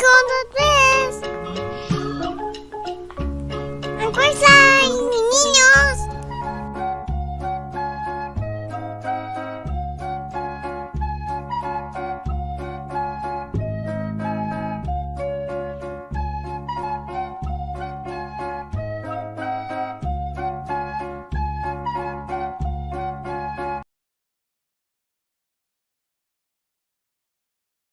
gonna